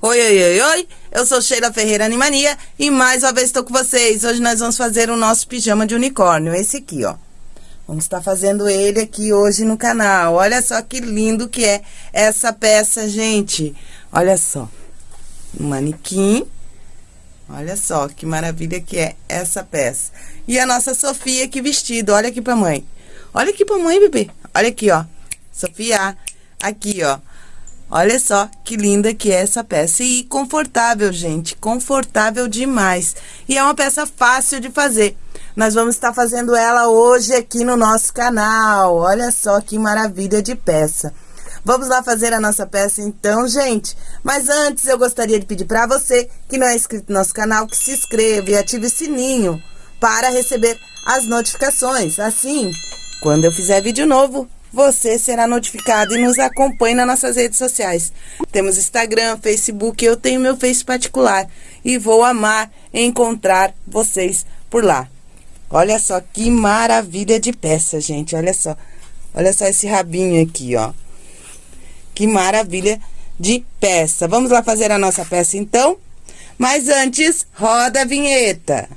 Oi, oi, oi, oi, eu sou Sheila Ferreira Animania e mais uma vez estou com vocês. Hoje nós vamos fazer o nosso pijama de unicórnio, esse aqui, ó. Vamos estar fazendo ele aqui hoje no canal. Olha só que lindo que é essa peça, gente. Olha só, um manequim. Olha só que maravilha que é essa peça. E a nossa Sofia, que vestido, olha aqui pra mãe. Olha aqui pra mãe, bebê. Olha aqui, ó. Sofia, aqui, ó. Olha só que linda que é essa peça. E confortável, gente. Confortável demais. E é uma peça fácil de fazer. Nós vamos estar fazendo ela hoje aqui no nosso canal. Olha só que maravilha de peça. Vamos lá fazer a nossa peça então, gente? Mas antes eu gostaria de pedir para você que não é inscrito no nosso canal, que se inscreva e ative o sininho para receber as notificações. Assim, quando eu fizer vídeo novo, você será notificado e nos acompanhe nas nossas redes sociais. Temos Instagram, Facebook, eu tenho meu Face particular e vou amar encontrar vocês por lá. Olha só que maravilha de peça, gente, olha só. Olha só esse rabinho aqui, ó. Que maravilha de peça. Vamos lá fazer a nossa peça, então? Mas antes, roda a vinheta.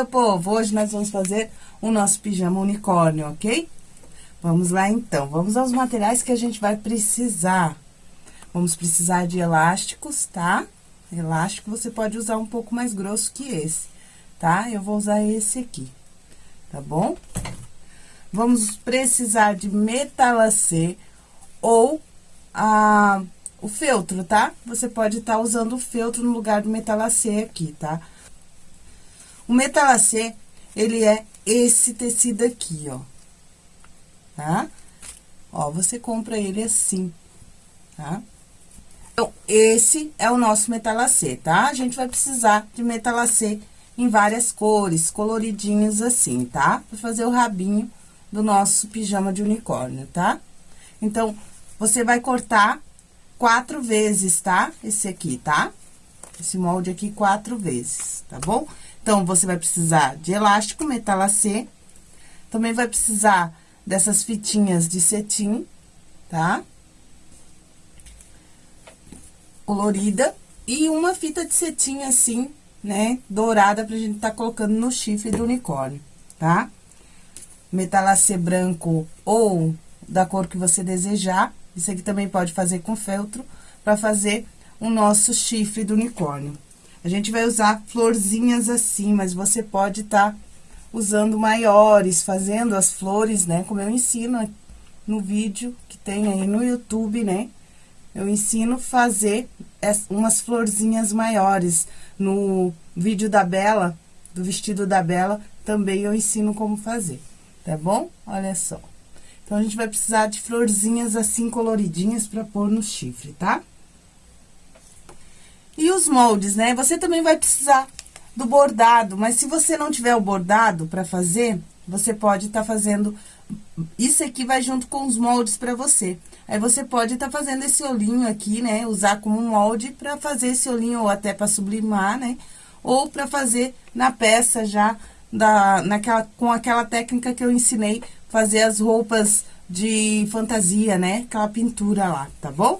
Meu povo? Hoje nós vamos fazer o nosso pijama unicórnio, ok? Vamos lá, então. Vamos aos materiais que a gente vai precisar. Vamos precisar de elásticos, tá? Elástico você pode usar um pouco mais grosso que esse, tá? Eu vou usar esse aqui, tá bom? Vamos precisar de metalacê ou a, o feltro, tá? Você pode estar tá usando o feltro no lugar do metalacê aqui, tá? O metalacê, ele é esse tecido aqui, ó. Tá? Ó, você compra ele assim, tá? Então, esse é o nosso metalacê, tá? A gente vai precisar de metalacê em várias cores, coloridinhos assim, tá? Pra fazer o rabinho do nosso pijama de unicórnio, tá? Então, você vai cortar quatro vezes, tá? Esse aqui, tá? Esse molde aqui quatro vezes, tá bom? Então, você vai precisar de elástico metalacê. Também vai precisar dessas fitinhas de cetim, tá? Colorida. E uma fita de cetim, assim, né, dourada, pra gente tá colocando no chifre do unicórnio, tá? Metalacê branco ou da cor que você desejar. Isso aqui também pode fazer com feltro, pra fazer o nosso chifre do unicórnio. A gente vai usar florzinhas assim, mas você pode estar tá usando maiores, fazendo as flores, né? Como eu ensino no vídeo que tem aí no YouTube, né? Eu ensino fazer umas florzinhas maiores. No vídeo da Bela, do vestido da Bela, também eu ensino como fazer, tá bom? Olha só. Então, a gente vai precisar de florzinhas assim coloridinhas pra pôr no chifre, tá? E os moldes, né? Você também vai precisar do bordado, mas se você não tiver o bordado para fazer, você pode estar tá fazendo... Isso aqui vai junto com os moldes para você. Aí, você pode estar tá fazendo esse olhinho aqui, né? Usar como molde para fazer esse olhinho ou até para sublimar, né? Ou para fazer na peça já, da, naquela, com aquela técnica que eu ensinei, fazer as roupas de fantasia, né? Aquela pintura lá, tá bom?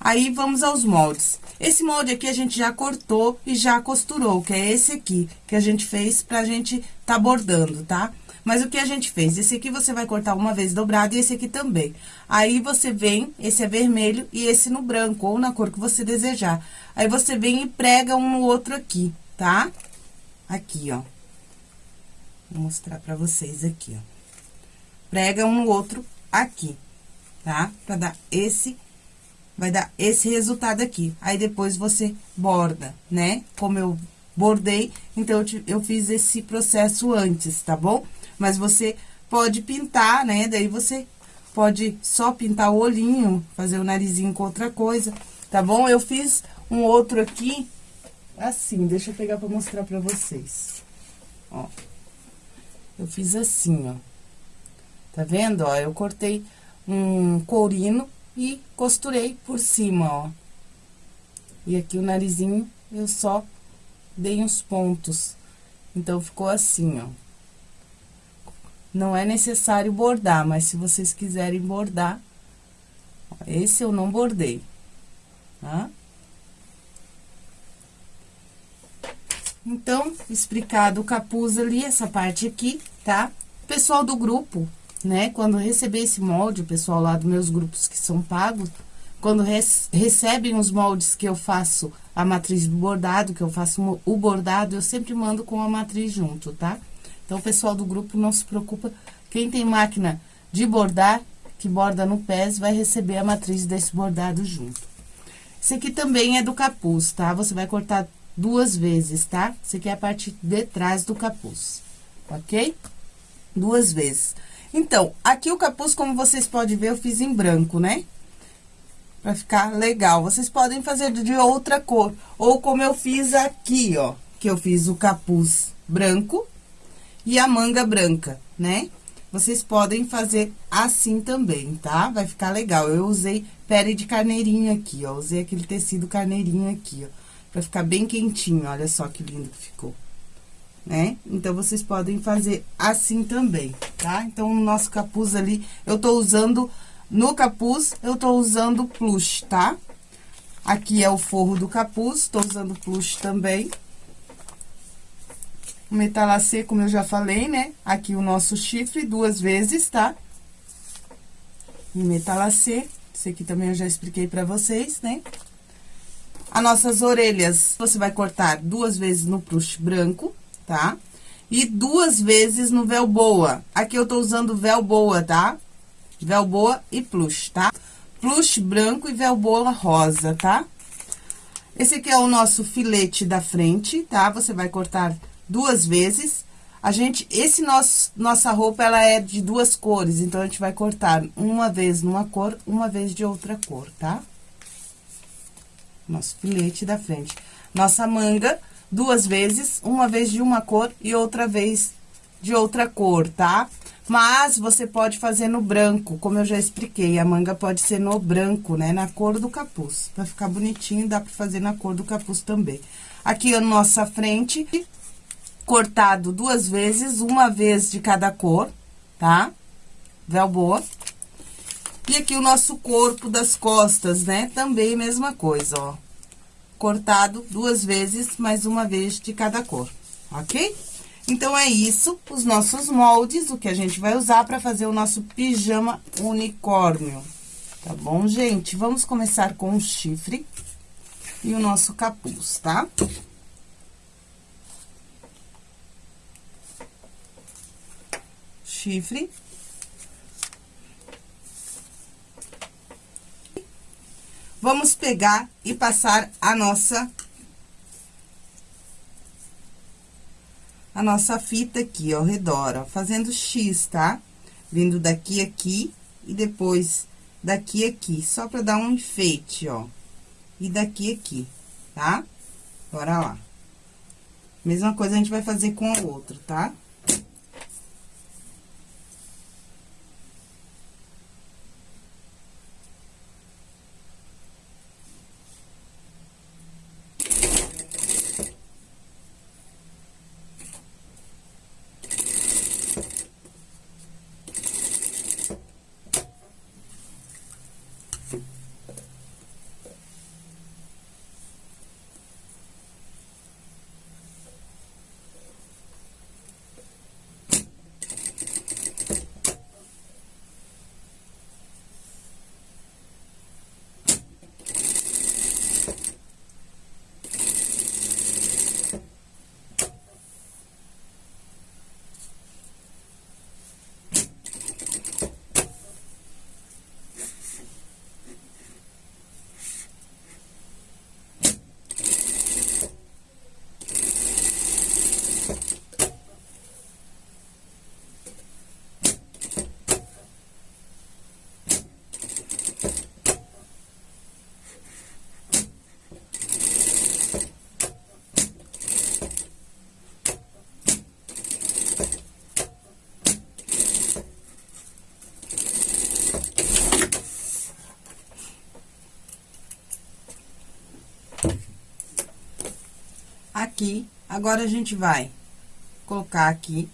Aí, vamos aos moldes. Esse molde aqui a gente já cortou e já costurou, que é esse aqui, que a gente fez pra gente tá bordando, tá? Mas o que a gente fez? Esse aqui você vai cortar uma vez dobrado e esse aqui também. Aí, você vem, esse é vermelho e esse no branco, ou na cor que você desejar. Aí, você vem e prega um no outro aqui, tá? Aqui, ó. Vou mostrar pra vocês aqui, ó. Prega um no outro aqui, tá? Pra dar esse vai dar esse resultado aqui. Aí, depois, você borda, né? Como eu bordei, então, eu, eu fiz esse processo antes, tá bom? Mas você pode pintar, né? Daí, você pode só pintar o olhinho, fazer o narizinho com outra coisa, tá bom? Eu fiz um outro aqui, assim, deixa eu pegar pra mostrar pra vocês. Ó, eu fiz assim, ó. Tá vendo, ó? Eu cortei um courino e costurei por cima, ó. E aqui o narizinho, eu só dei uns pontos. Então, ficou assim, ó. Não é necessário bordar, mas se vocês quiserem bordar, esse eu não bordei, tá? Então, explicado o capuz ali, essa parte aqui, tá? Pessoal do grupo, né? Quando receber esse molde, o pessoal lá dos meus grupos que são pagos, quando recebem os moldes que eu faço a matriz do bordado, que eu faço o bordado, eu sempre mando com a matriz junto, tá? Então, o pessoal do grupo não se preocupa. Quem tem máquina de bordar, que borda no pés, vai receber a matriz desse bordado junto. Esse aqui também é do capuz, tá? Você vai cortar duas vezes, tá? Esse aqui é a parte de trás do capuz, ok? Duas vezes. Então, aqui o capuz, como vocês podem ver, eu fiz em branco, né? Pra ficar legal. Vocês podem fazer de outra cor. Ou como eu fiz aqui, ó. Que eu fiz o capuz branco e a manga branca, né? Vocês podem fazer assim também, tá? Vai ficar legal. Eu usei pele de carneirinho aqui, ó. Usei aquele tecido carneirinho aqui, ó. Pra ficar bem quentinho, olha só que lindo que ficou. Né? Então, vocês podem fazer assim também, tá? Então, o nosso capuz ali, eu tô usando no capuz, eu tô usando plush, tá? Aqui é o forro do capuz, tô usando plush também. O metalacê, como eu já falei, né? Aqui o nosso chifre, duas vezes, tá? E metalacê, esse aqui também eu já expliquei pra vocês, né? As nossas orelhas, você vai cortar duas vezes no plush branco, tá? E duas vezes no véu boa. Aqui eu tô usando véu boa, tá? Velboa e plush, tá? Plush branco e velboa rosa, tá? Esse aqui é o nosso filete da frente, tá? Você vai cortar duas vezes. A gente, esse nosso, nossa roupa, ela é de duas cores, então, a gente vai cortar uma vez numa cor, uma vez de outra cor, tá? Nosso filete da frente. Nossa manga, duas vezes, uma vez de uma cor e outra vez de outra cor, tá? Mas você pode fazer no branco, como eu já expliquei, a manga pode ser no branco, né? Na cor do capuz. Pra ficar bonitinho, dá pra fazer na cor do capuz também. Aqui a nossa frente, cortado duas vezes, uma vez de cada cor, tá? Véu boa. E aqui o nosso corpo das costas, né? Também mesma coisa, ó. Cortado duas vezes, mais uma vez de cada cor, ok? Então, é isso, os nossos moldes, o que a gente vai usar para fazer o nosso pijama unicórnio. Tá bom, gente? Vamos começar com o chifre e o nosso capuz, tá? Chifre. Vamos pegar e passar a nossa a nossa fita aqui, ao redor, ó, fazendo X, tá? Vindo daqui aqui e depois daqui aqui, só pra dar um enfeite, ó. E daqui aqui, tá? Bora lá. Mesma coisa a gente vai fazer com o outro, tá? Aqui. Agora, a gente vai colocar aqui,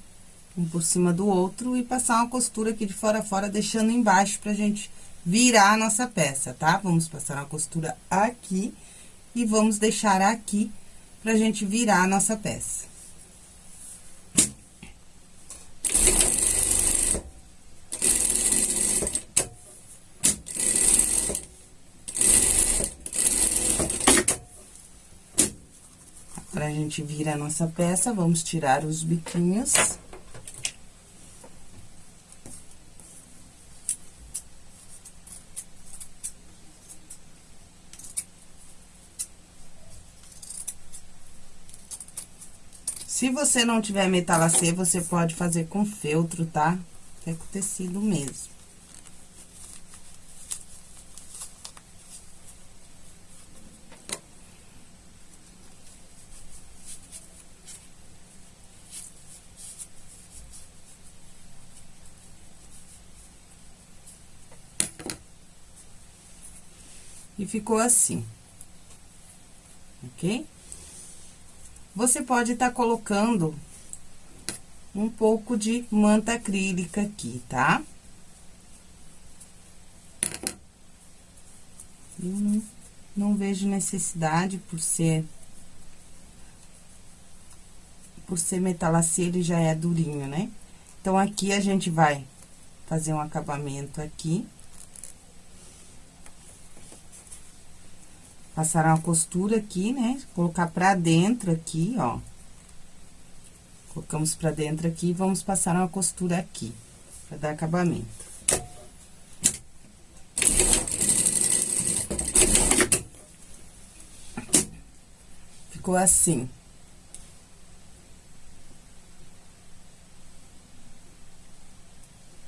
um por cima do outro, e passar uma costura aqui de fora a fora, deixando embaixo pra gente virar a nossa peça, tá? Vamos passar uma costura aqui e vamos deixar aqui pra gente virar a nossa peça. Agora, a gente vira a nossa peça, vamos tirar os biquinhos. Se você não tiver metalacê, você pode fazer com feltro, tá? É com tecido mesmo. Ficou assim. Ok? Você pode estar tá colocando um pouco de manta acrílica aqui, tá? Eu não, vejo necessidade por ser... Por ser metalacê, ele já é durinho, né? Então, aqui a gente vai fazer um acabamento aqui. Passar uma costura aqui, né? Colocar pra dentro aqui, ó. Colocamos pra dentro aqui e vamos passar uma costura aqui, pra dar acabamento. Ficou assim.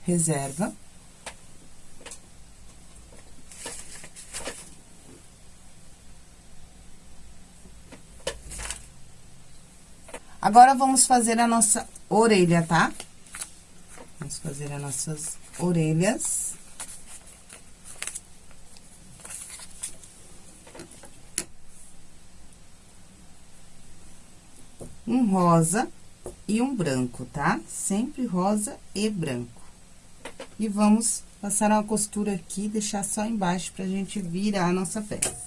Reserva. Agora, vamos fazer a nossa orelha, tá? Vamos fazer as nossas orelhas. Um rosa e um branco, tá? Sempre rosa e branco. E vamos passar uma costura aqui, deixar só embaixo pra gente virar a nossa peça.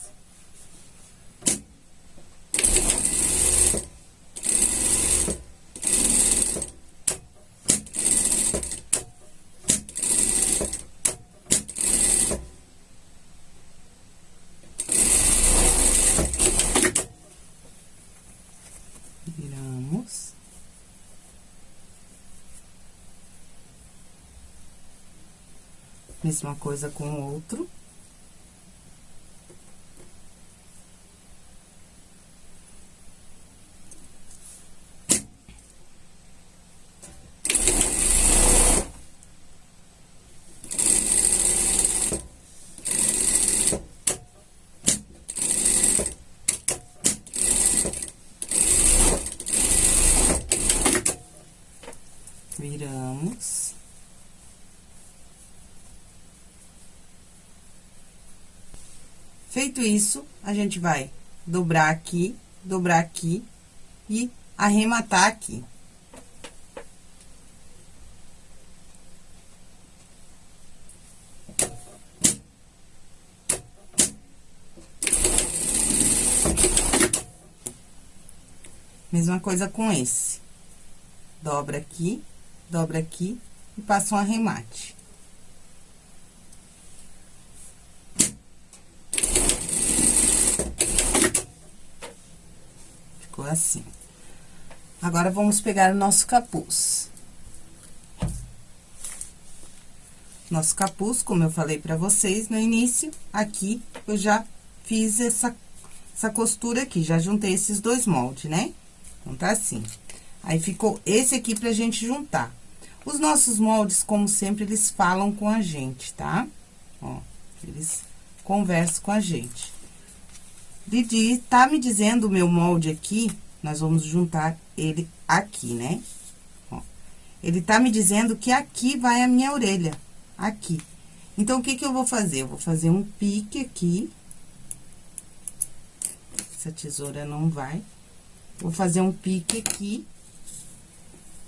Mesma coisa com o outro. Viramos. Feito isso, a gente vai dobrar aqui, dobrar aqui e arrematar aqui. Mesma coisa com esse. Dobra aqui, dobra aqui e passa um arremate. ficou assim. Agora, vamos pegar o nosso capuz. Nosso capuz, como eu falei pra vocês no início, aqui eu já fiz essa, essa costura aqui, já juntei esses dois moldes, né? Então, tá assim. Aí, ficou esse aqui pra gente juntar. Os nossos moldes, como sempre, eles falam com a gente, tá? Ó, eles conversam com a gente. Didi, tá me dizendo o meu molde aqui, nós vamos juntar ele aqui, né? Ó, ele tá me dizendo que aqui vai a minha orelha, aqui. Então, o que que eu vou fazer? Eu vou fazer um pique aqui. Essa tesoura não vai. Vou fazer um pique aqui.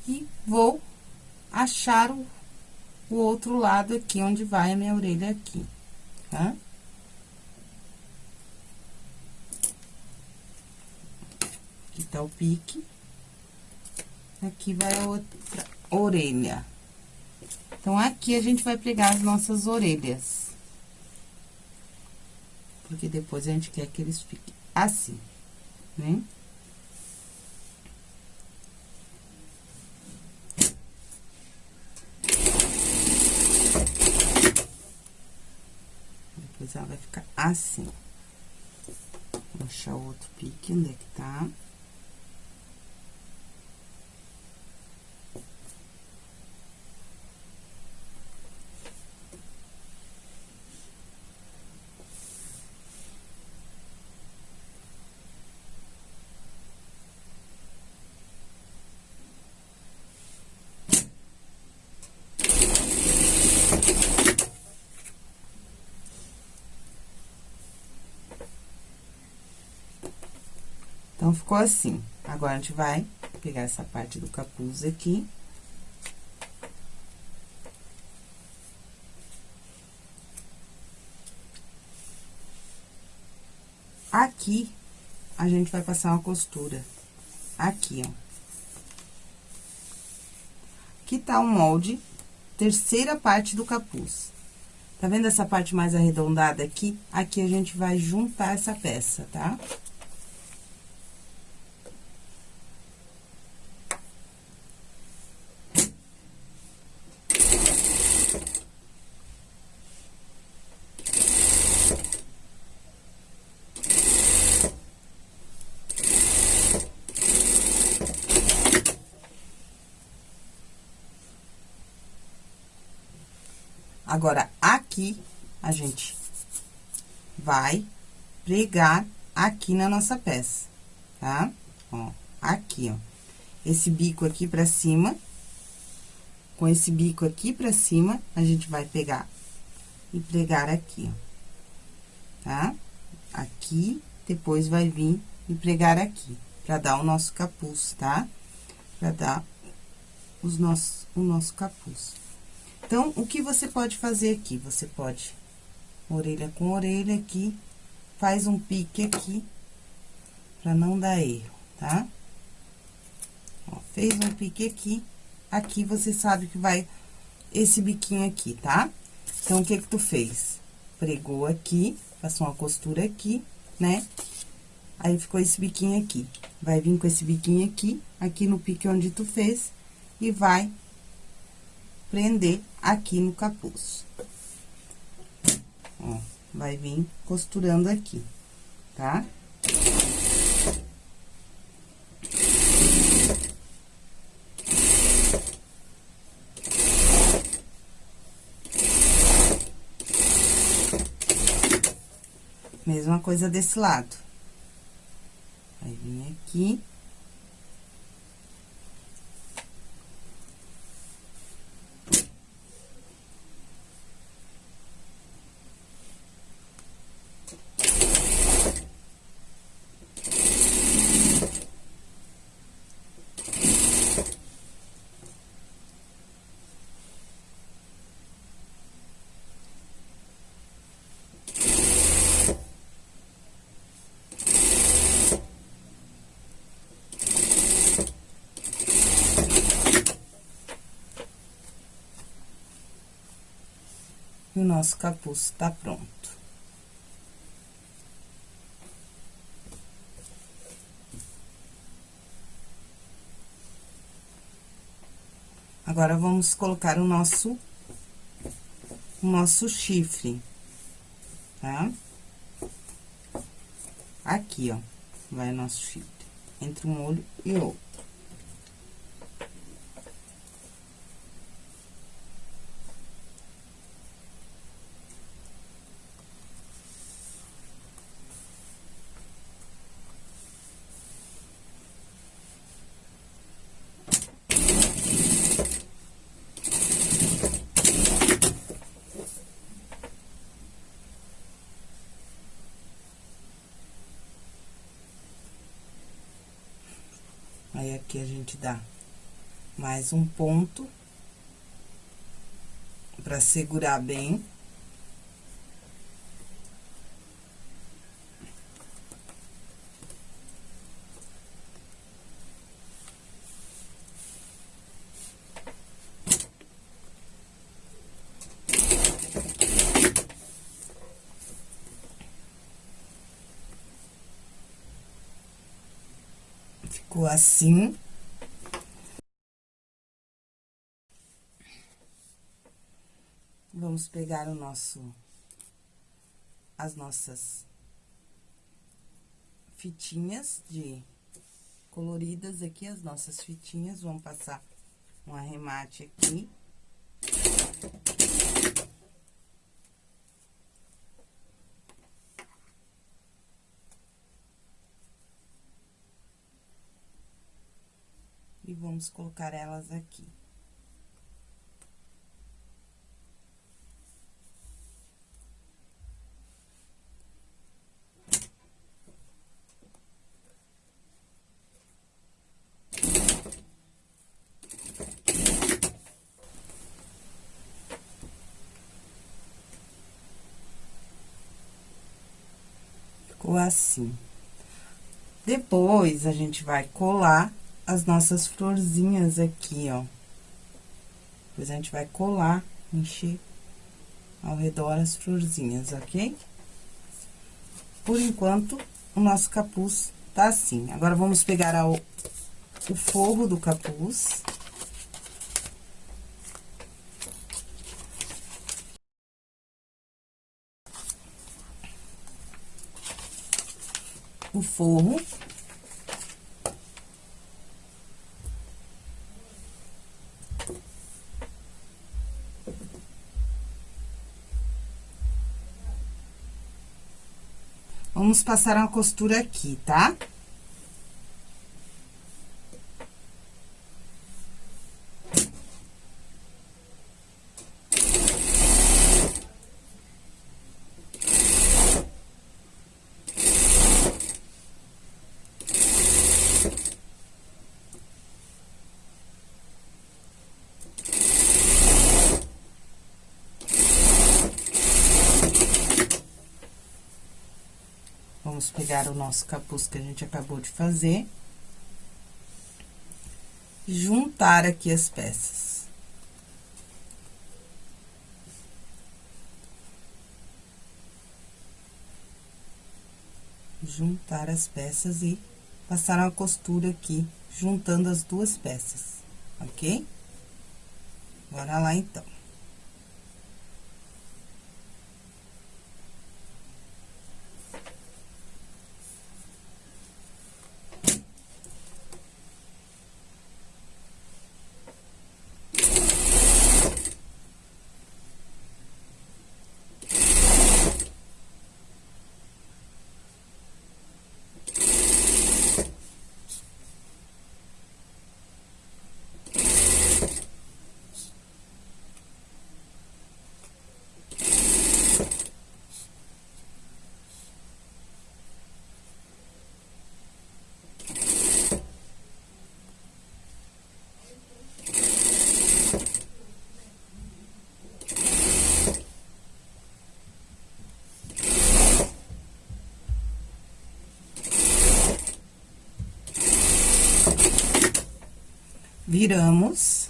E vou achar o, o outro lado aqui, onde vai a minha orelha aqui, tá? Aqui tá o pique. Aqui vai a outra orelha. Então, aqui a gente vai pregar as nossas orelhas. Porque depois a gente quer que eles fiquem assim, né? Depois ela vai ficar assim. Vou achar o outro pique, onde é que tá? Então, ficou assim. Agora, a gente vai pegar essa parte do capuz aqui. Aqui, a gente vai passar uma costura. Aqui, ó. Aqui tá o molde, terceira parte do capuz. Tá vendo essa parte mais arredondada aqui? Aqui a gente vai juntar essa peça, tá? Tá? Agora, aqui, a gente vai pregar aqui na nossa peça, tá? Ó, aqui, ó. Esse bico aqui pra cima, com esse bico aqui pra cima, a gente vai pegar e pregar aqui, ó. Tá? Aqui, depois vai vir e pregar aqui, pra dar o nosso capuz, tá? Pra dar os nossos, o nosso capuz. Então, o que você pode fazer aqui? Você pode, orelha com orelha aqui, faz um pique aqui, pra não dar erro, tá? Ó, fez um pique aqui, aqui você sabe que vai esse biquinho aqui, tá? Então, o que que tu fez? Pregou aqui, passou uma costura aqui, né? Aí, ficou esse biquinho aqui. Vai vir com esse biquinho aqui, aqui no pique onde tu fez, e vai prender aqui no capuz. Ó, vai vir costurando aqui, tá? Mesma coisa desse lado. Vai vir aqui. Nosso capuz tá pronto. Agora, vamos colocar o nosso, o nosso chifre, tá? Aqui, ó, vai o nosso chifre, entre um olho e outro. Dá mais um ponto pra segurar bem. Ficou assim. Vamos pegar o nosso, as nossas fitinhas de coloridas aqui, as nossas fitinhas, vamos passar um arremate aqui. E vamos colocar elas aqui. Ficou assim. Depois, a gente vai colar as nossas florzinhas aqui, ó. Depois, a gente vai colar, encher ao redor as florzinhas, ok? Por enquanto, o nosso capuz tá assim. Agora, vamos pegar a, o forro do capuz. O forro. Vamos passar uma costura aqui, tá? Tá? Vamos pegar o nosso capuz que a gente acabou de fazer. Juntar aqui as peças. Juntar as peças e passar uma costura aqui, juntando as duas peças, ok? Bora lá, então. Viramos.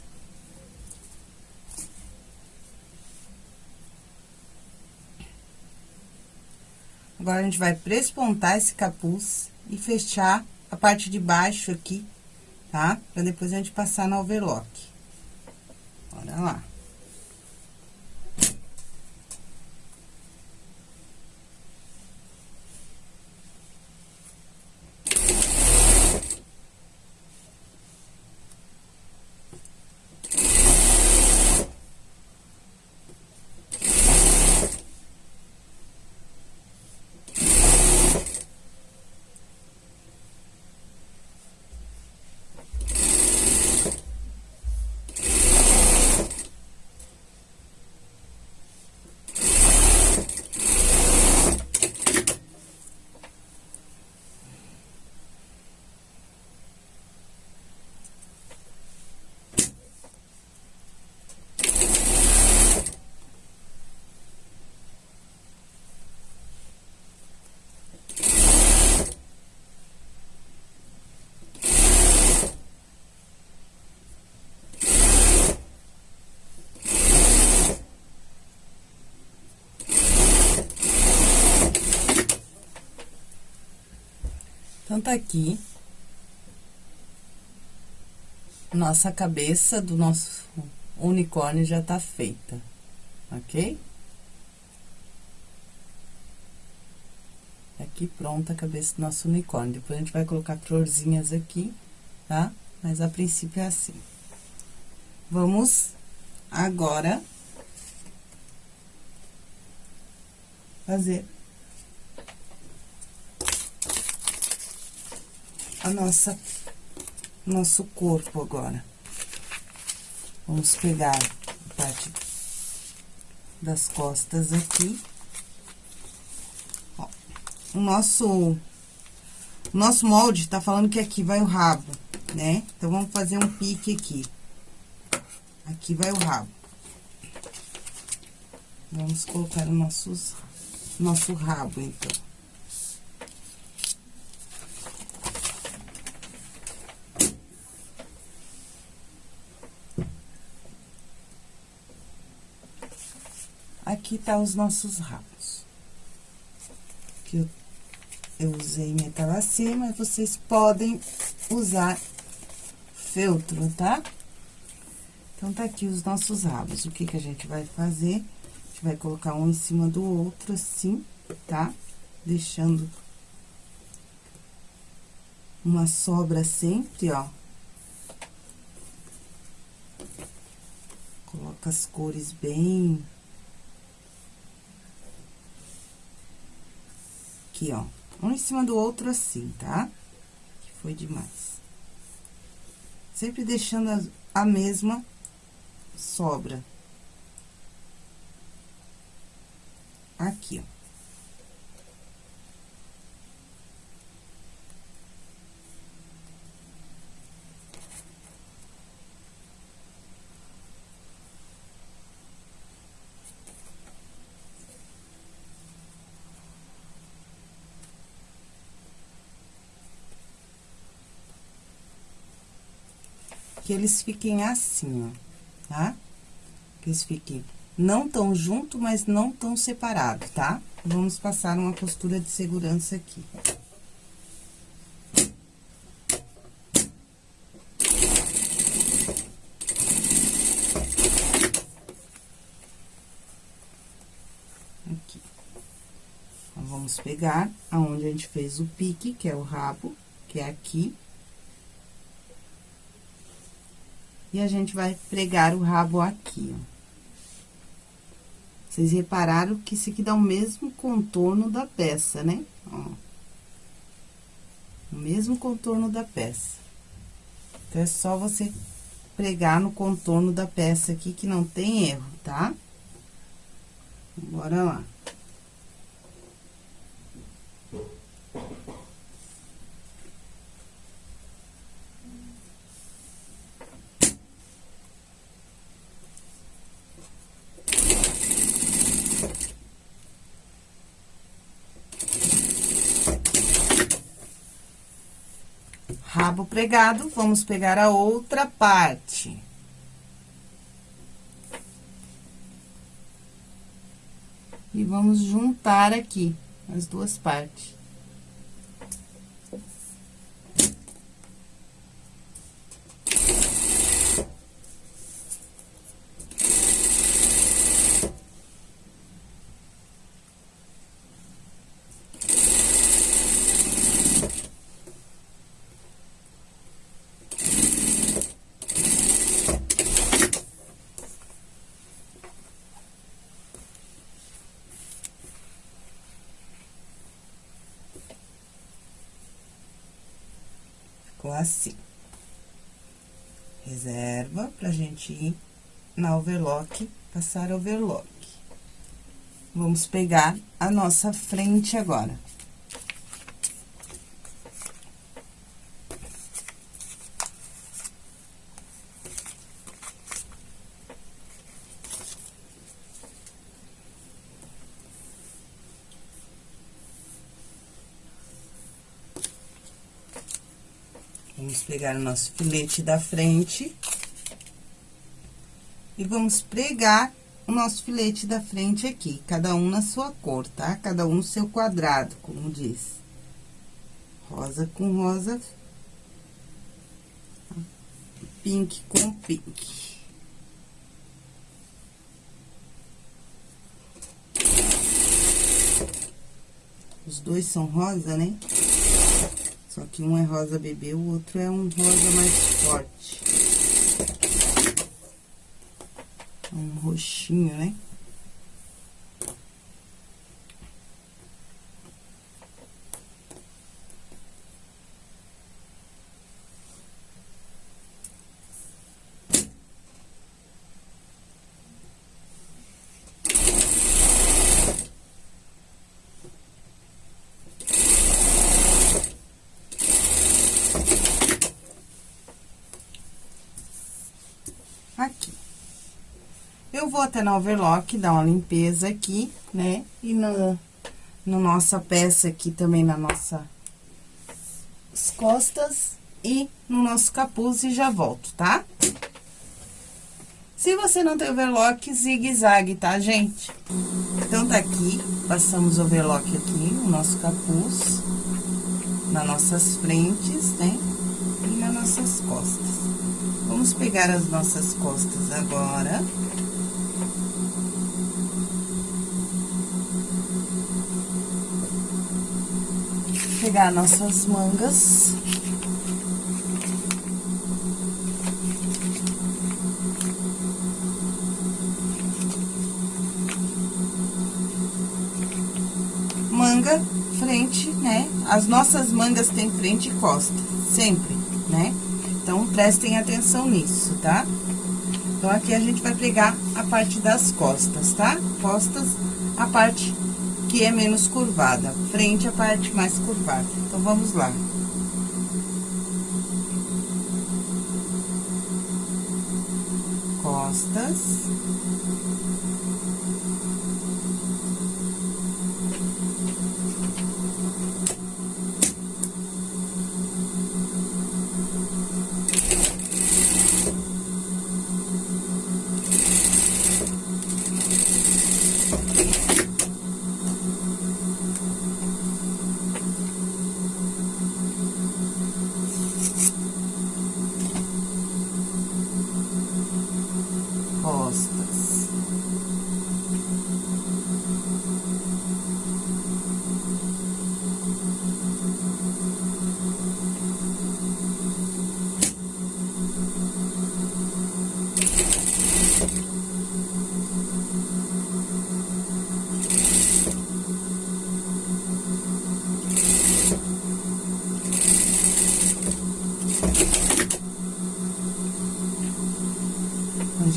Agora, a gente vai prespontar esse capuz e fechar a parte de baixo aqui, tá? Pra depois a gente passar no overlock. Bora lá. Então, tá aqui. Nossa cabeça do nosso unicórnio já tá feita, ok? Aqui pronta a cabeça do nosso unicórnio. Depois a gente vai colocar florzinhas aqui, tá? Mas a princípio é assim. Vamos agora fazer a nossa nosso corpo agora. Vamos pegar a parte das costas aqui. Ó, o nosso, o nosso molde tá falando que aqui vai o rabo, né? Então, vamos fazer um pique aqui. Aqui vai o rabo. Vamos colocar o nossos, nosso rabo, então. Tá os nossos rabos. Que eu, eu usei metalacê, mas vocês podem usar feltro, tá? Então, tá aqui os nossos rabos. O que que a gente vai fazer? A gente vai colocar um em cima do outro, assim, tá? Deixando uma sobra sempre, ó. Coloca as cores bem aqui, ó. Um em cima do outro assim, tá? Que foi demais. Sempre deixando a, mesma sobra. Aqui, ó. Que eles fiquem assim, ó, tá? Que eles fiquem não tão junto, mas não tão separado, tá? Vamos passar uma costura de segurança aqui. Aqui. Então, vamos pegar aonde a gente fez o pique, que é o rabo, que é aqui. E a gente vai pregar o rabo aqui, ó. Vocês repararam que isso aqui dá o mesmo contorno da peça, né? Ó. O mesmo contorno da peça. Então, é só você pregar no contorno da peça aqui, que não tem erro, tá? Bora lá. Rabo pregado, vamos pegar a outra parte. E vamos juntar aqui as duas partes. ficou assim. Reserva ir na overlock, passar overlock. Vamos pegar a nossa frente agora. Vamos pegar o nosso filete da frente. E vamos pregar o nosso filete da frente aqui, cada um na sua cor, tá? Cada um no seu quadrado, como diz. Rosa com rosa. Pink com pink. Os dois são rosa, né? Só que um é rosa bebê, o outro é um rosa mais forte. Um roxinho, né? aqui. Eu vou até na overlock, dar uma limpeza aqui, né? E no, no nossa peça aqui também, na nossa as costas e no nosso capuz e já volto, tá? Se você não tem overlock, zigue-zague, tá, gente? Então, tá aqui, passamos overlock aqui no nosso capuz, nas nossas frentes, né? E nas nossas costas. Vamos pegar as nossas costas agora. Pegar nossas mangas. Manga, frente, né? As nossas mangas têm frente e costa, sempre, né? Então, prestem atenção nisso, tá? Então, aqui a gente vai pregar a parte das costas, tá? Costas, a parte que é menos curvada. Frente, a parte mais curvada. Então, vamos lá. Costas.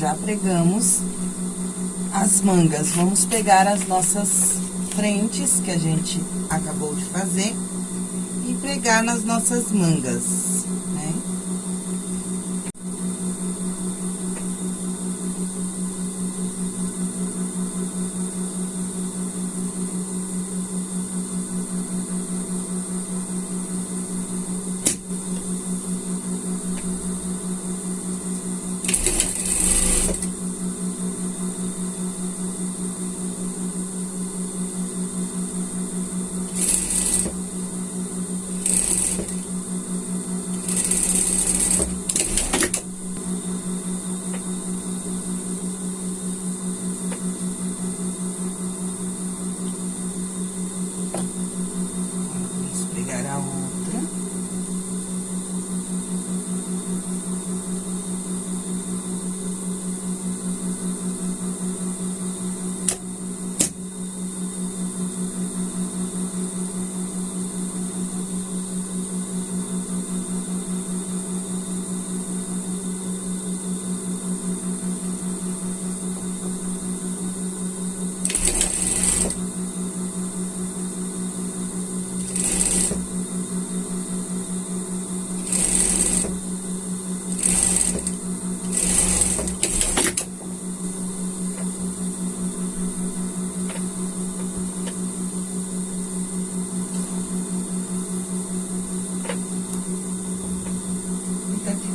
Já pregamos as mangas. Vamos pegar as nossas frentes que a gente acabou de fazer e pregar nas nossas mangas.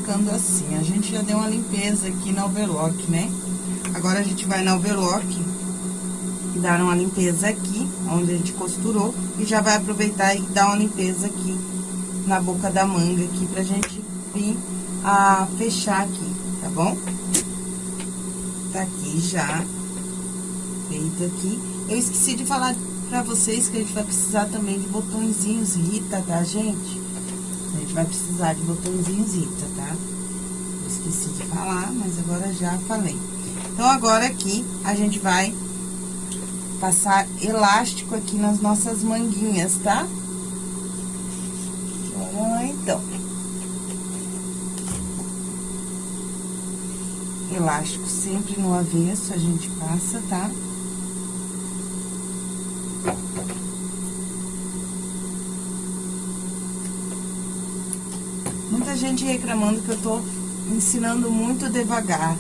ficando assim. A gente já deu uma limpeza aqui na overlock, né? Agora, a gente vai na overlock e dar uma limpeza aqui, onde a gente costurou, e já vai aproveitar e dar uma limpeza aqui na boca da manga aqui pra gente vir a fechar aqui, tá bom? Tá aqui já, feito aqui. Eu esqueci de falar pra vocês que a gente vai precisar também de botõezinhos Rita, tá, gente? A gente vai precisar de botõezinhos Rita, falar, mas agora já falei. Então, agora aqui, a gente vai passar elástico aqui nas nossas manguinhas, tá? Ah, então. Elástico sempre no avesso a gente passa, tá? Muita gente reclamando que eu tô ensinando muito devagar.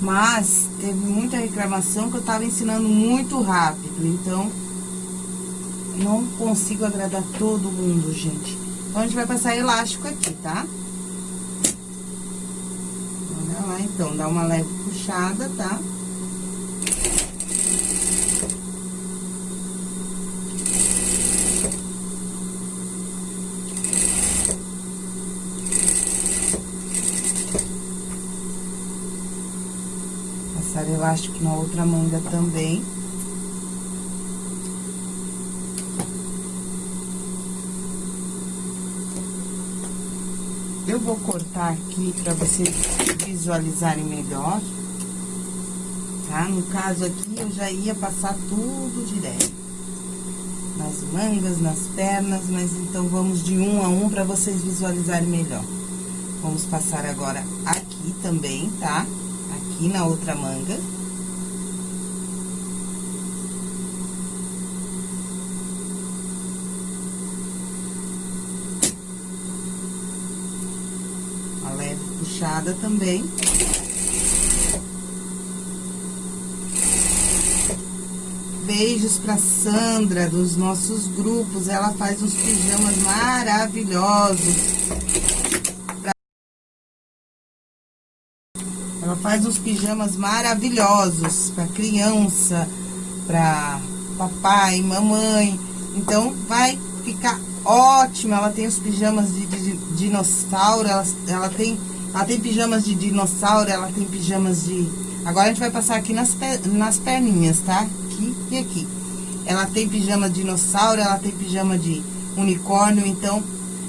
Mas teve muita reclamação que eu tava ensinando muito rápido, então não consigo agradar todo mundo, gente. Então, a gente vai passar elástico aqui, tá? Olha lá, então, dá uma leve puxada, tá? Passar elástico na outra manga também. Eu vou cortar aqui para vocês visualizarem melhor, tá? No caso aqui, eu já ia passar tudo direto. Nas mangas, nas pernas, mas então vamos de um a um para vocês visualizarem melhor. Vamos passar agora aqui também, tá? Aqui na outra manga. puxada também. Beijos pra Sandra, dos nossos grupos. Ela faz uns pijamas maravilhosos. Faz uns pijamas maravilhosos pra criança, pra papai, mamãe. Então, vai ficar ótimo. Ela tem os pijamas de, de, de dinossauro, ela, ela tem ela tem pijamas de dinossauro, ela tem pijamas de... Agora a gente vai passar aqui nas, nas perninhas, tá? Aqui e aqui. Ela tem pijama de dinossauro, ela tem pijama de unicórnio, então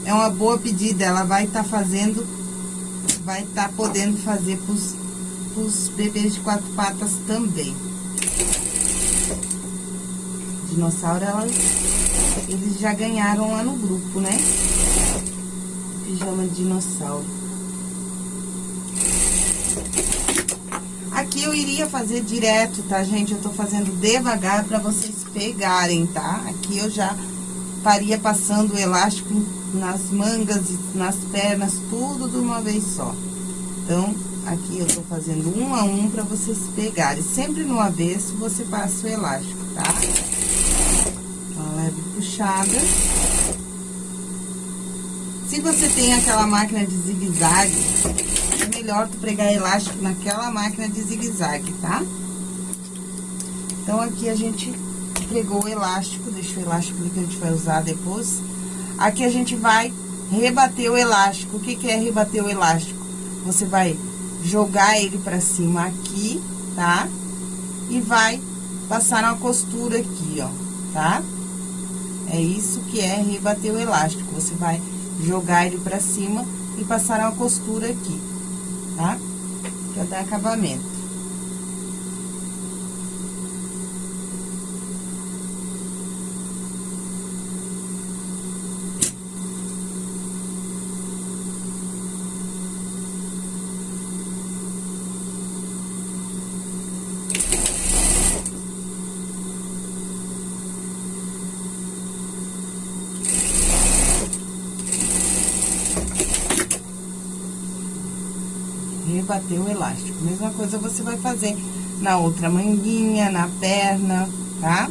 é uma boa pedida. Ela vai estar tá fazendo, vai estar tá podendo fazer pros, pros bebês de quatro patas também. Dinossauro, ela, eles já ganharam lá no grupo, né? Pijama de dinossauro. Aqui eu iria fazer direto, tá, gente? Eu tô fazendo devagar pra vocês pegarem, tá? Aqui eu já faria passando o elástico nas mangas, nas pernas, tudo de uma vez só. Então, aqui eu tô fazendo um a um pra vocês pegarem. Sempre no avesso você passa o elástico, tá? Uma leve puxada. Se você tem aquela máquina de zigue-zague, melhor tu pregar elástico naquela máquina de zigue-zague, tá? Então, aqui a gente pregou o elástico, deixa o elástico ali que a gente vai usar depois. Aqui a gente vai rebater o elástico. O que que é rebater o elástico? Você vai jogar ele pra cima aqui, tá? E vai passar uma costura aqui, ó, tá? É isso que é rebater o elástico. Você vai jogar ele pra cima e passar uma costura aqui tá? Pra dar acabamento. Bater o elástico. Mesma coisa você vai fazer na outra manguinha, na perna, tá?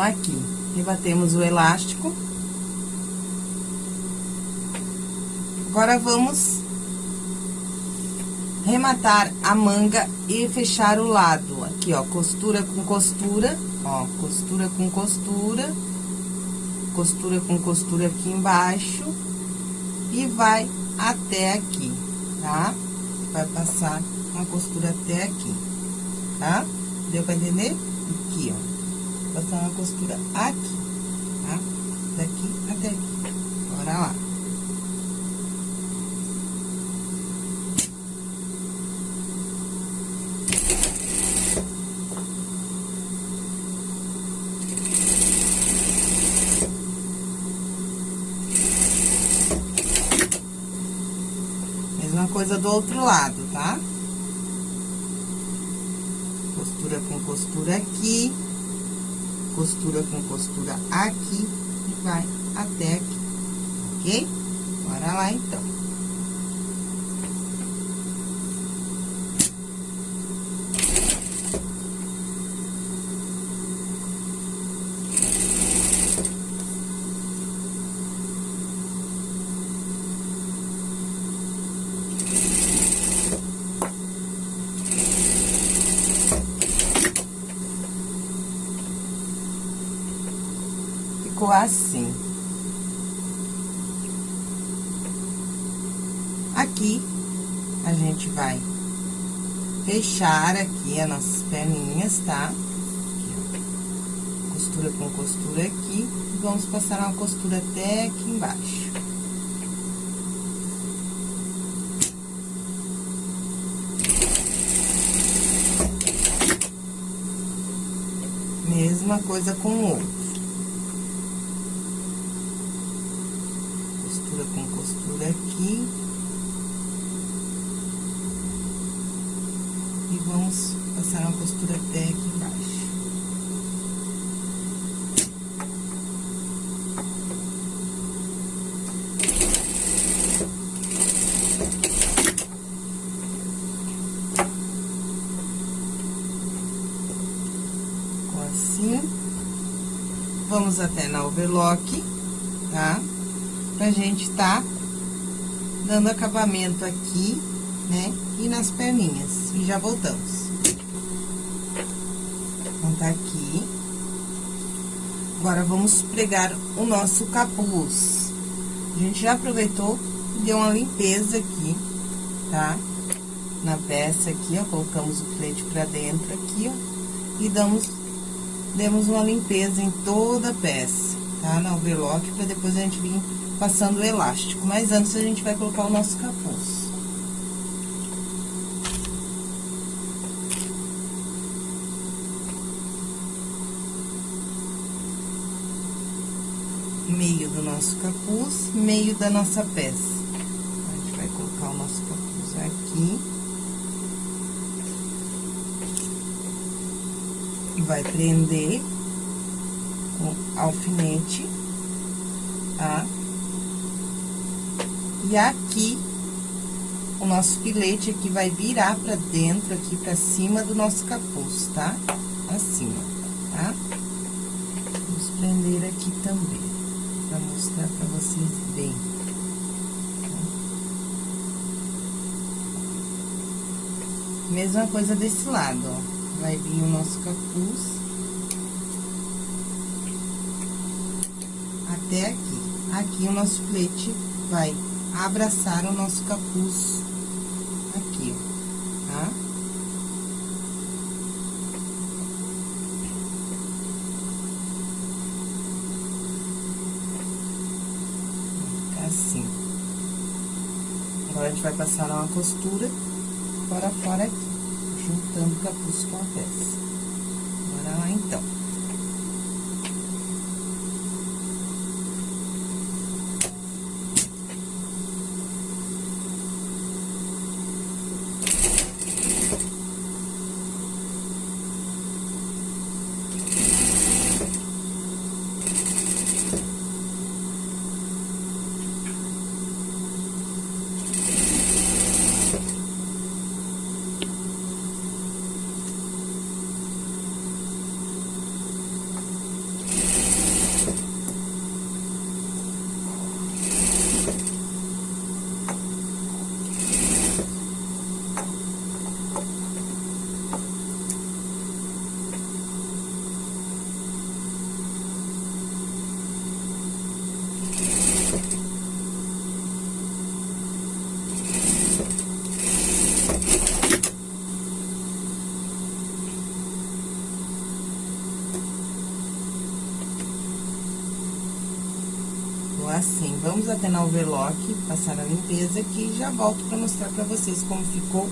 Aqui, rebatemos o elástico. Agora, vamos rematar a manga e fechar o lado. Aqui, ó, costura com costura, ó, costura com costura, costura com costura aqui embaixo e vai até aqui, tá? Vai passar uma costura até aqui, tá? Deu pra entender? Aqui, ó passar uma costura aqui, tá? Daqui até aqui. Bora lá. Mesma coisa do outro lado, tá? Costura com costura aqui costura com costura aqui e vai até aqui, ok? Bora lá, então. ficou assim. Aqui, a gente vai fechar aqui as nossas perninhas, tá? Costura com costura aqui, vamos passar uma costura até aqui embaixo. Mesma coisa com o outro. aqui. Vamos passar uma costura até aqui embaixo. assim. Vamos até na overlock, tá? Pra gente tá dando acabamento aqui, né? E nas perninhas. E já voltamos. Então, tá aqui. Agora, vamos pregar o nosso capuz. A gente já aproveitou e deu uma limpeza aqui, tá? Na peça aqui, ó, colocamos o filete pra dentro aqui, ó. E damos, demos uma limpeza em toda a peça, tá? Na overlock, pra depois a gente vir passando o elástico. Mas antes, a gente vai colocar o nosso capuz. Meio do nosso capuz, meio da nossa peça. A gente vai colocar o nosso capuz aqui. E vai prender com alfinete, tá? E aqui, o nosso filete aqui vai virar pra dentro, aqui pra cima do nosso capuz, tá? Assim, tá? Vamos prender aqui também, pra mostrar pra vocês bem. Mesma coisa desse lado, ó. vai vir o nosso capuz. Até aqui. Aqui o nosso filete vai abraçar o nosso capuz aqui, ó, tá? assim. Agora, a gente vai passar uma costura fora a fora aqui, juntando o capuz com a peça. Bora lá, então. assim. Vamos até na overlock, passar a limpeza aqui e já volto pra mostrar pra vocês como ficou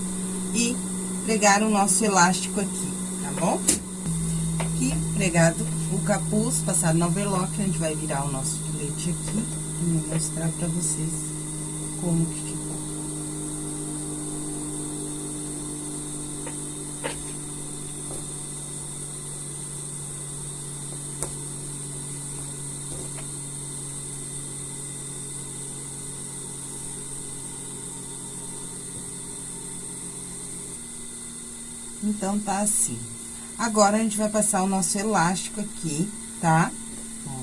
e pregar o nosso elástico aqui, tá bom? Aqui, pregado o capuz, passado na overlock, a gente vai virar o nosso filete aqui e mostrar pra vocês como que Então, tá assim. Agora, a gente vai passar o nosso elástico aqui, tá? Ó,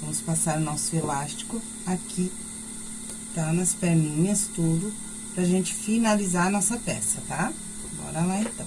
vamos passar o nosso elástico aqui, tá? Nas perninhas, tudo, pra gente finalizar a nossa peça, tá? Bora lá, então.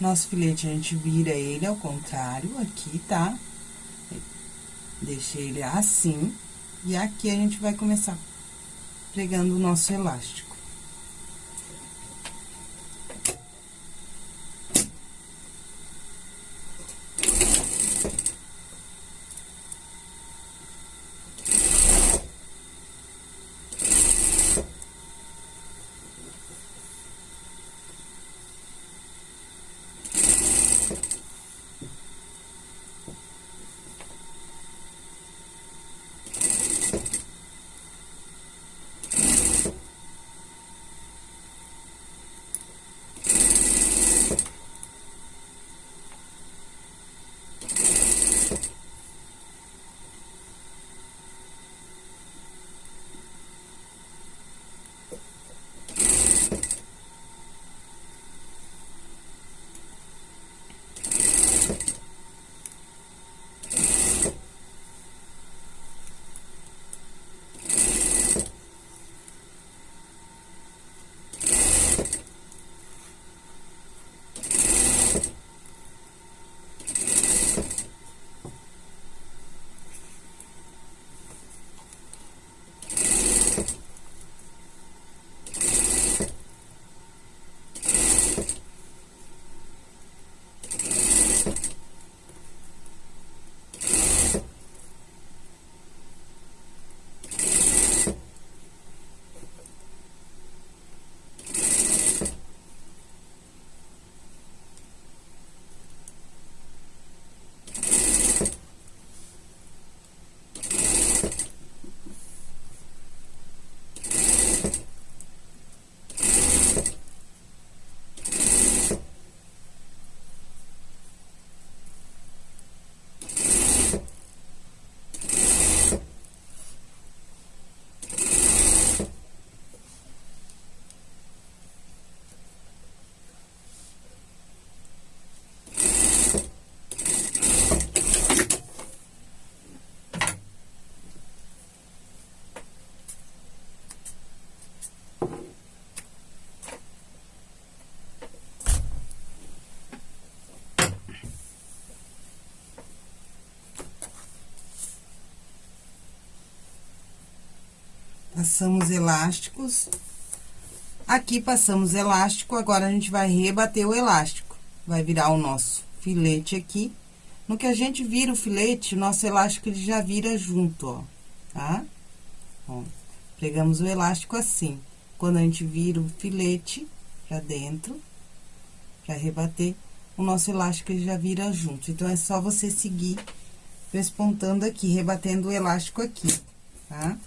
Nosso filete, a gente vira ele ao contrário, aqui, tá? Deixei ele assim. E aqui a gente vai começar pregando o nosso elástico. Passamos elásticos. Aqui passamos elástico, agora a gente vai rebater o elástico. Vai virar o nosso filete aqui. No que a gente vira o filete, o nosso elástico ele já vira junto, ó, tá? Pegamos o elástico assim. Quando a gente vira o filete pra dentro, pra rebater, o nosso elástico ele já vira junto. Então, é só você seguir pespontando aqui, rebatendo o elástico aqui, tá?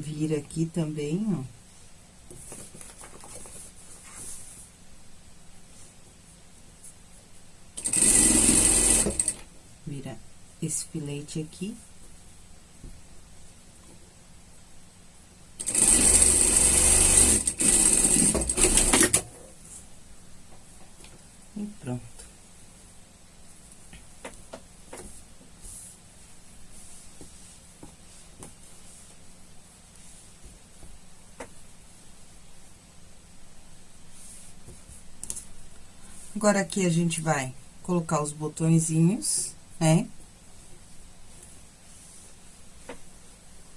Vira aqui também, ó. Vira esse filete aqui. E pronto. Agora, aqui a gente vai colocar os botõezinhos, né?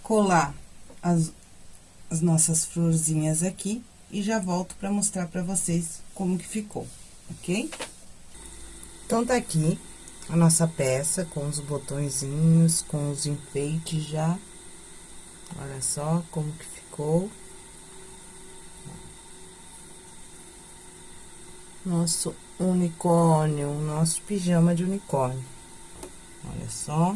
Colar as, as nossas florzinhas aqui e já volto pra mostrar pra vocês como que ficou, ok? Então, tá aqui a nossa peça com os botõezinhos, com os enfeites já. Olha só como que ficou. Nosso unicórnio, nosso pijama de unicórnio. Olha só.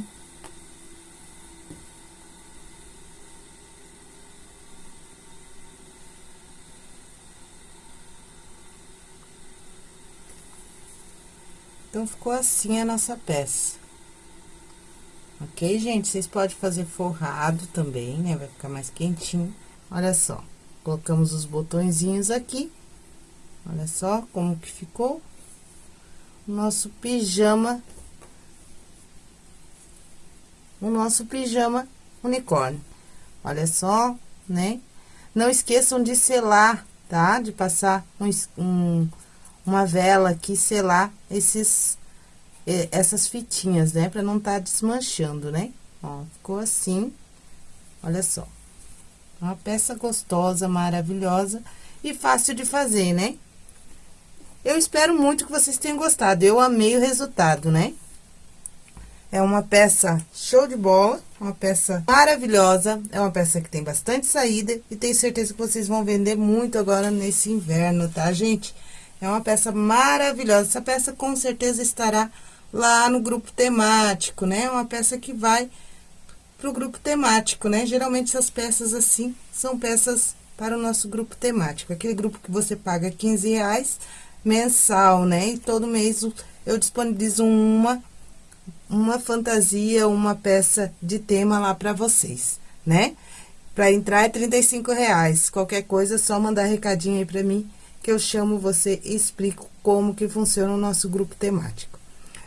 Então, ficou assim a nossa peça. Ok, gente? Vocês podem fazer forrado também, né? Vai ficar mais quentinho. Olha só, colocamos os botõezinhos aqui. Olha só como que ficou o nosso pijama. O nosso pijama unicórnio. Olha só, né? Não esqueçam de selar, tá? De passar um, um, uma vela aqui, selar esses, essas fitinhas, né? Pra não tá desmanchando, né? Ó, ficou assim, olha só. Uma peça gostosa, maravilhosa e fácil de fazer, né? Eu espero muito que vocês tenham gostado. Eu amei o resultado, né? É uma peça show de bola, uma peça maravilhosa. É uma peça que tem bastante saída e tenho certeza que vocês vão vender muito agora nesse inverno, tá, gente? É uma peça maravilhosa. Essa peça com certeza estará lá no grupo temático, né? É uma peça que vai pro grupo temático, né? Geralmente essas peças assim são peças para o nosso grupo temático. Aquele grupo que você paga 15 reais mensal, né? E todo mês eu disponibilizo uma, uma fantasia, uma peça de tema lá para vocês, né? Para entrar é 35 reais. Qualquer coisa, é só mandar recadinho aí para mim, que eu chamo você e explico como que funciona o nosso grupo temático.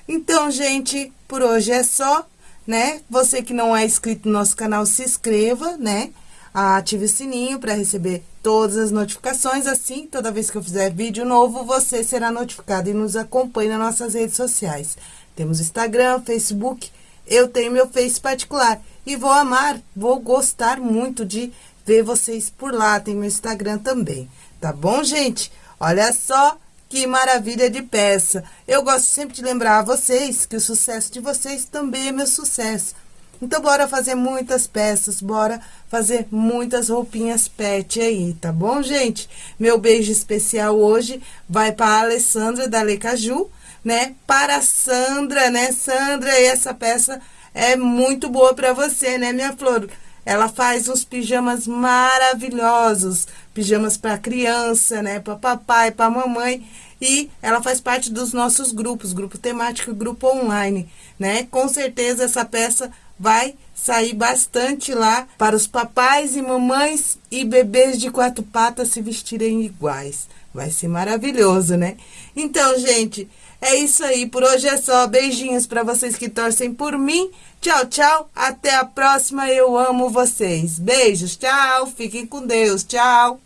Então, gente, por hoje é só, né? Você que não é inscrito no nosso canal, se inscreva, né? Ative o sininho para receber todas as notificações. Assim, toda vez que eu fizer vídeo novo, você será notificado e nos acompanhe nas nossas redes sociais. Temos Instagram, Facebook, eu tenho meu Face particular. E vou amar, vou gostar muito de ver vocês por lá. Tem meu Instagram também, tá bom, gente? Olha só que maravilha de peça! Eu gosto sempre de lembrar a vocês que o sucesso de vocês também é meu sucesso. Então, bora fazer muitas peças, bora fazer muitas roupinhas pet aí, tá bom, gente? Meu beijo especial hoje vai para a Alessandra da Lecaju, né? Para a Sandra, né? Sandra, essa peça é muito boa para você, né, minha flor? Ela faz uns pijamas maravilhosos, pijamas para criança, né, para papai, para mamãe, e ela faz parte dos nossos grupos, grupo temático e grupo online, né? Com certeza essa peça vai sair bastante lá para os papais e mamães e bebês de quatro patas se vestirem iguais. Vai ser maravilhoso, né? Então, gente, é isso aí. Por hoje é só. Beijinhos para vocês que torcem por mim. Tchau, tchau. Até a próxima. Eu amo vocês. Beijos. Tchau. Fiquem com Deus. Tchau.